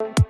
you